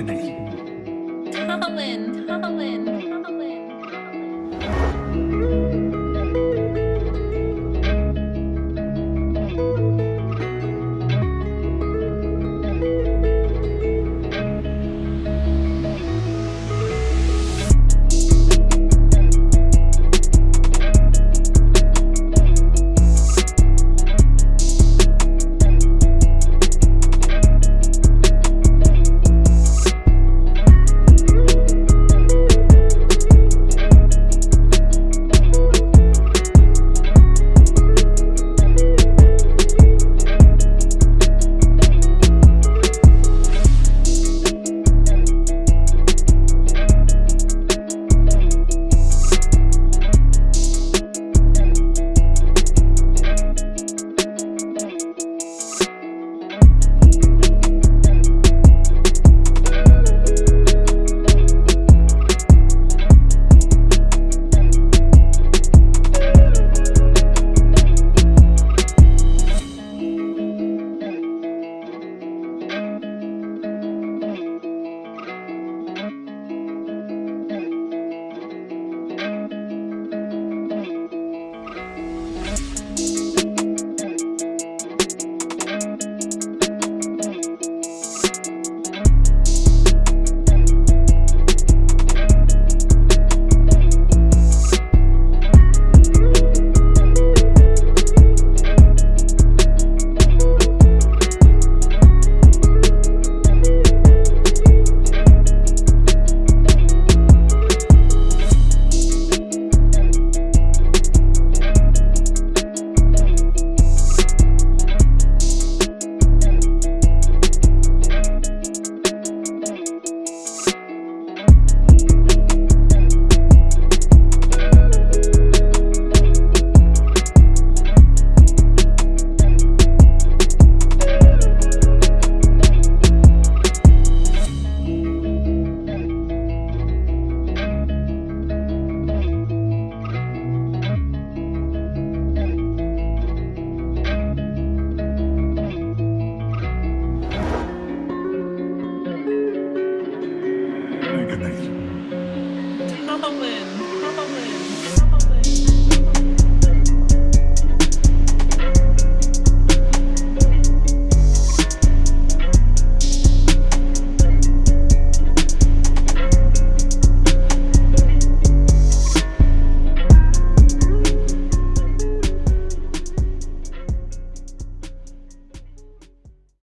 Anthony. Tallinn. Good night. Robin. Robin.